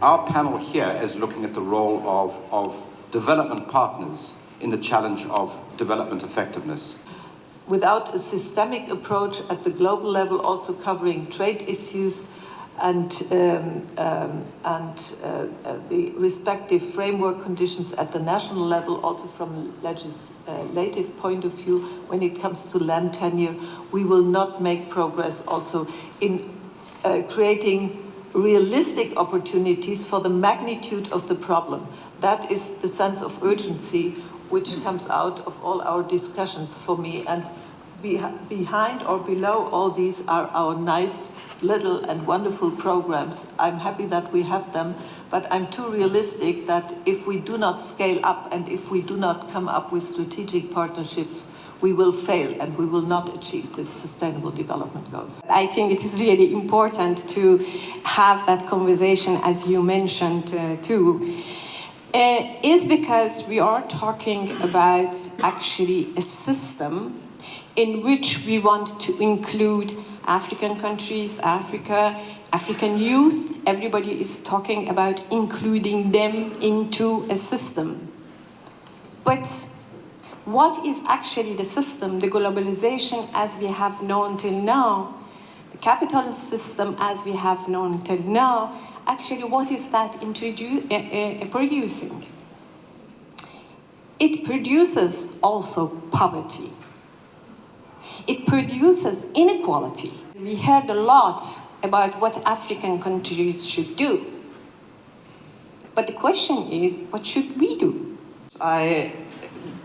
Our panel here is looking at the role of, of development partners in the challenge of development effectiveness. Without a systemic approach at the global level, also covering trade issues and, um, um, and uh, uh, the respective framework conditions at the national level, also from legislative point of view, when it comes to land tenure, we will not make progress also in uh, creating realistic opportunities for the magnitude of the problem. That is the sense of urgency which mm. comes out of all our discussions for me. And be behind or below all these are our nice little and wonderful programs. I'm happy that we have them, but I'm too realistic that if we do not scale up and if we do not come up with strategic partnerships, we will fail and we will not achieve the sustainable development goals. I think it is really important to have that conversation, as you mentioned uh, too, uh, is because we are talking about actually a system in which we want to include African countries, Africa, African youth. Everybody is talking about including them into a system. But what is actually the system, the globalization as we have known till now, the capitalist system as we have known till now, actually what is that uh, uh, producing? It produces also poverty. It produces inequality. We heard a lot about what African countries should do. But the question is, what should we do? I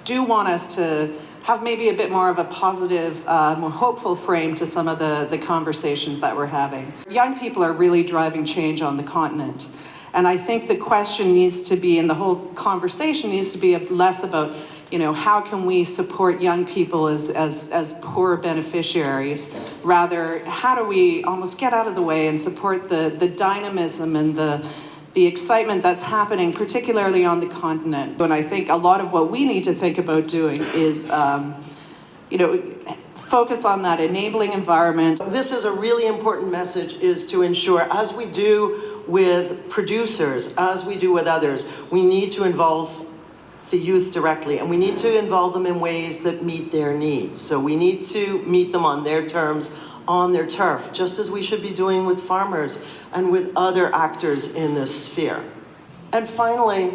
do want us to have maybe a bit more of a positive, uh, more hopeful frame to some of the, the conversations that we're having. Young people are really driving change on the continent. And I think the question needs to be, and the whole conversation needs to be less about, you know, how can we support young people as, as, as poor beneficiaries? Rather, how do we almost get out of the way and support the, the dynamism and the, the excitement that's happening, particularly on the continent. And I think a lot of what we need to think about doing is, um, you know, focus on that enabling environment. This is a really important message is to ensure, as we do with producers, as we do with others, we need to involve the youth directly and we need to involve them in ways that meet their needs. So we need to meet them on their terms, on their turf, just as we should be doing with farmers and with other actors in this sphere. And finally,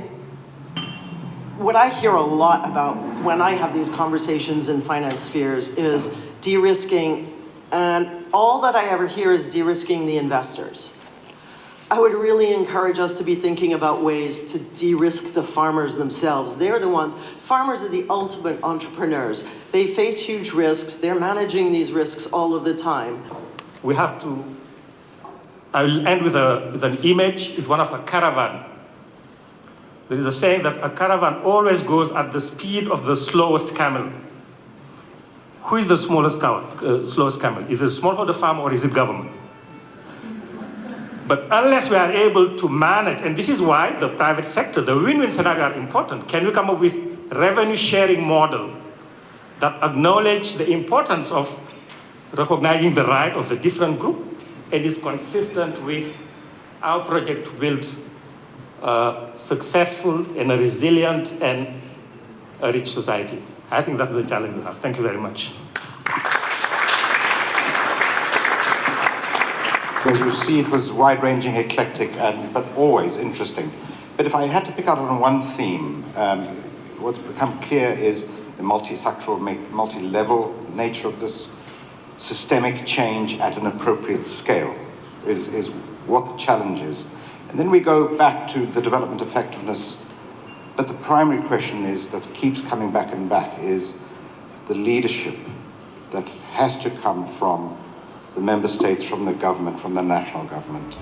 what I hear a lot about when I have these conversations in finance spheres is de-risking, and all that I ever hear is de-risking the investors. I would really encourage us to be thinking about ways to de-risk the farmers themselves. They're the ones, farmers are the ultimate entrepreneurs. They face huge risks, they're managing these risks all of the time. We have to, I will end with, a, with an image, it's one of a caravan. There is a saying that a caravan always goes at the speed of the slowest camel. Who is the smallest camel, uh, slowest camel? Is it smallholder farmer or is it government? But unless we are able to manage, and this is why the private sector, the win-win scenario are important. Can we come up with revenue sharing model that acknowledge the importance of recognizing the right of the different group and is consistent with our project to build a successful and a resilient and a rich society. I think that's the challenge we have. Thank you very much. As you see, it was wide-ranging, eclectic, and, but always interesting. But if I had to pick out on one theme, um, what's become clear is the multi-sectoral, multi-level nature of this systemic change at an appropriate scale is, is what the challenge is. And then we go back to the development effectiveness, but the primary question is, that keeps coming back and back, is the leadership that has to come from the member states, from the government, from the national government.